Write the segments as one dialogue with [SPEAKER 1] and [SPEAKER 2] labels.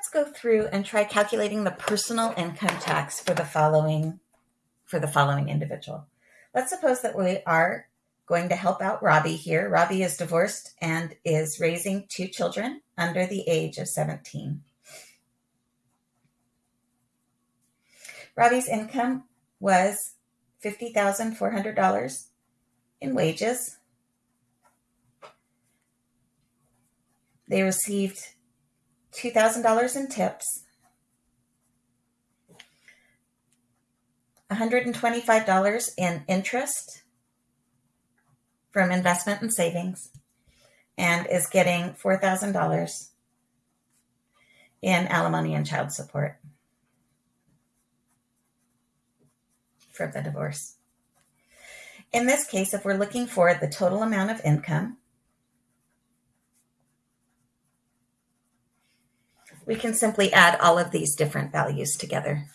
[SPEAKER 1] let's go through and try calculating the personal income tax for the following for the following individual. Let's suppose that we are going to help out Robbie here. Robbie is divorced and is raising two children under the age of 17. Robbie's income was $50,400 in wages. They received $2,000 in tips, $125 in interest from investment and savings, and is getting $4,000 in alimony and child support from the divorce. In this case, if we're looking for the total amount of income, we can simply add all of these different values together.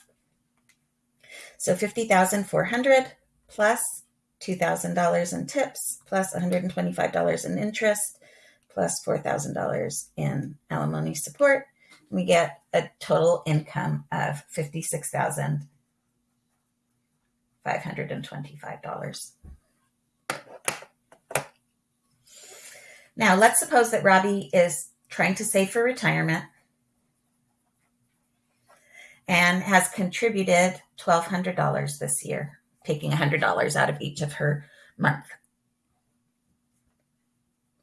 [SPEAKER 1] So 50,400 plus $2,000 in tips plus $125 in interest plus $4,000 in alimony support. We get a total income of $56,525. Now, let's suppose that Robbie is trying to save for retirement and has contributed $1,200 this year, taking $100 out of each of her month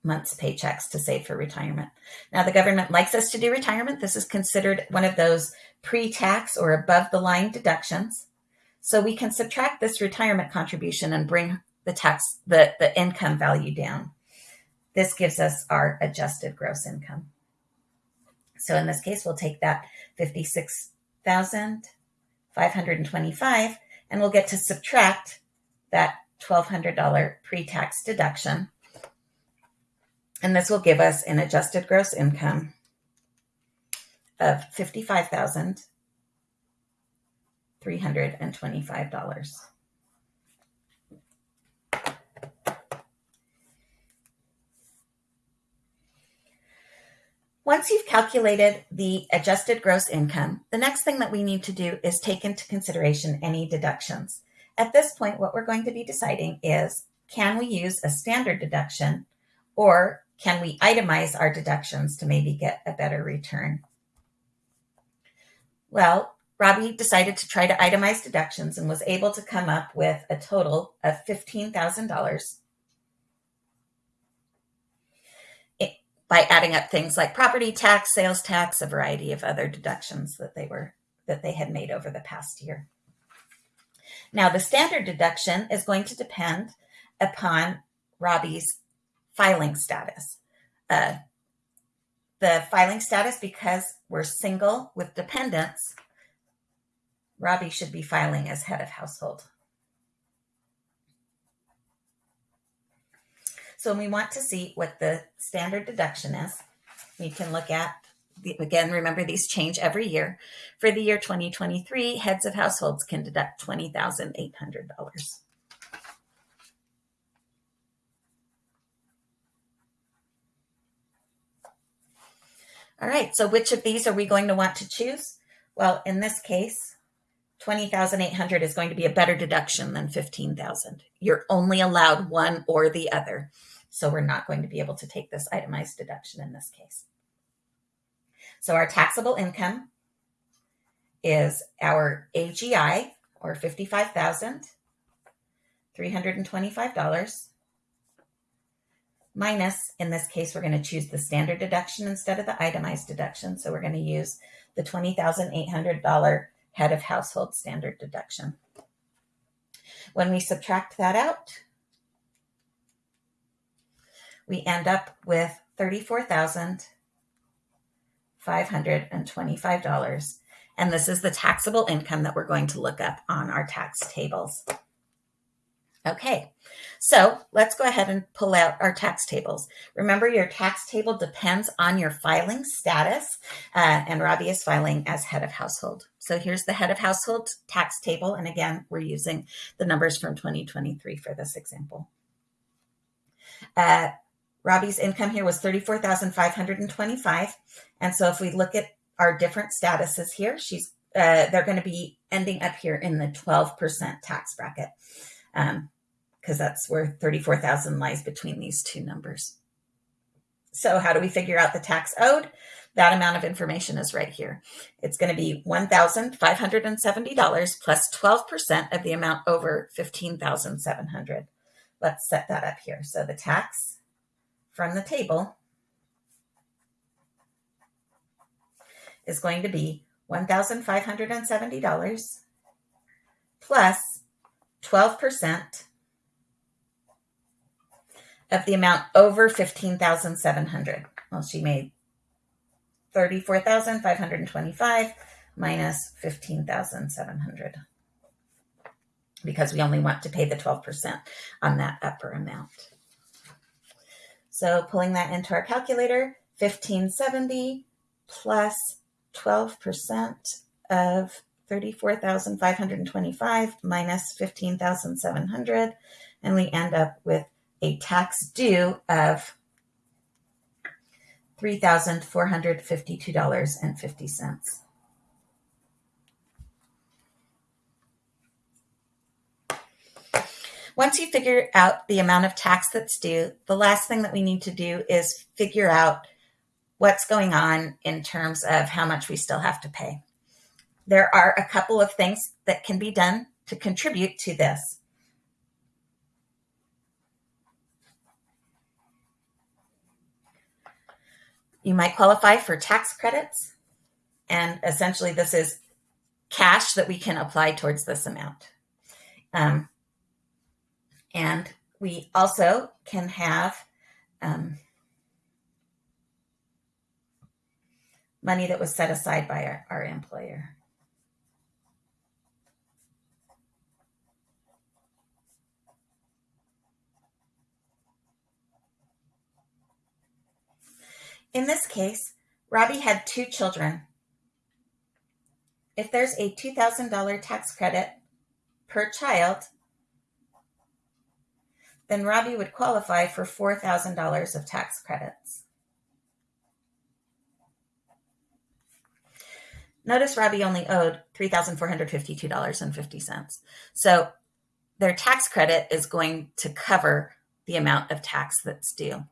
[SPEAKER 1] month's paychecks to save for retirement. Now, the government likes us to do retirement. This is considered one of those pre-tax or above the line deductions. So we can subtract this retirement contribution and bring the tax, the, the income value down. This gives us our adjusted gross income. So in this case, we'll take that 56 $1,525, and we'll get to subtract that $1,200 pre-tax deduction. And this will give us an adjusted gross income of $55,325. Once you've calculated the adjusted gross income, the next thing that we need to do is take into consideration any deductions. At this point, what we're going to be deciding is, can we use a standard deduction or can we itemize our deductions to maybe get a better return? Well, Robbie decided to try to itemize deductions and was able to come up with a total of $15,000 by adding up things like property tax, sales tax, a variety of other deductions that they were that they had made over the past year. Now, the standard deduction is going to depend upon Robbie's filing status. Uh, the filing status, because we're single with dependents, Robbie should be filing as head of household. So we want to see what the standard deduction is, we can look at, the, again, remember these change every year. For the year 2023, heads of households can deduct $20,800. All right, so which of these are we going to want to choose? Well, in this case, 20,800 is going to be a better deduction than 15,000. You're only allowed one or the other. So we're not going to be able to take this itemized deduction in this case. So our taxable income is our AGI or $55,325 minus, in this case, we're going to choose the standard deduction instead of the itemized deduction. So we're going to use the $20,800 head of household standard deduction. When we subtract that out, we end up with $34,525. And this is the taxable income that we're going to look up on our tax tables. Okay, so let's go ahead and pull out our tax tables. Remember, your tax table depends on your filing status, uh, and Robbie is filing as head of household. So here's the head of household tax table, and again, we're using the numbers from 2023 for this example. Uh, Robbie's income here was 34,525. And so if we look at our different statuses here. She's uh, they're going to be ending up here in the 12% tax bracket because that's where 34,000 lies between these two numbers. So how do we figure out the tax owed? That amount of information is right here. It's going to be $1,570 plus 12% of the amount over 15,700. Let's set that up here. So the tax from the table is going to be $1,570 plus 12% of the amount over 15,700. Well, she made 34,525 minus 15,700 because we only want to pay the 12% on that upper amount. So pulling that into our calculator, 1570 plus 12% of 34,525 minus 15,700 and we end up with a tax due of $3,452.50. Once you figure out the amount of tax that's due, the last thing that we need to do is figure out what's going on in terms of how much we still have to pay. There are a couple of things that can be done to contribute to this. You might qualify for tax credits, and essentially this is cash that we can apply towards this amount. Um, and we also can have um, money that was set aside by our, our employer. In this case, Robbie had two children. If there's a $2,000 tax credit per child, then Robbie would qualify for $4,000 of tax credits. Notice Robbie only owed $3,452.50. So their tax credit is going to cover the amount of tax that's due.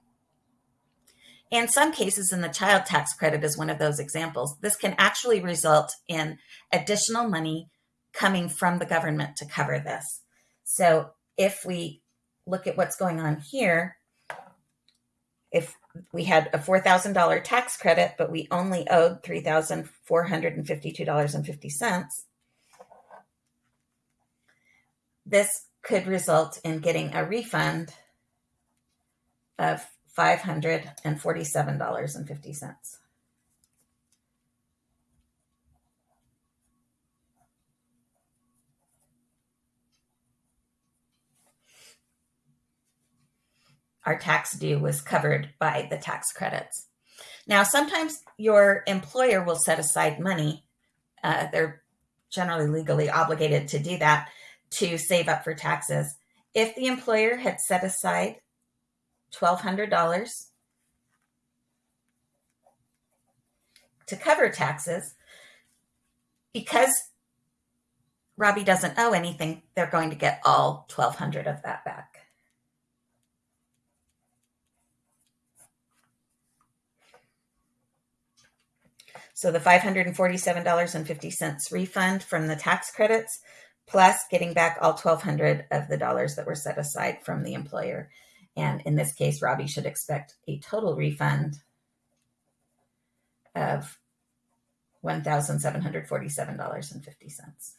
[SPEAKER 1] In some cases, in the child tax credit is one of those examples. This can actually result in additional money coming from the government to cover this. So if we look at what's going on here, if we had a $4,000 tax credit, but we only owed $3,452.50, this could result in getting a refund of $547.50. our tax due was covered by the tax credits. Now, sometimes your employer will set aside money. Uh, they're generally legally obligated to do that to save up for taxes. If the employer had set aside $1,200 to cover taxes, because Robbie doesn't owe anything, they're going to get all 1200 of that back. So the $547.50 refund from the tax credits, plus getting back all 1200 of the dollars that were set aside from the employer. And in this case, Robbie should expect a total refund of $1,747.50.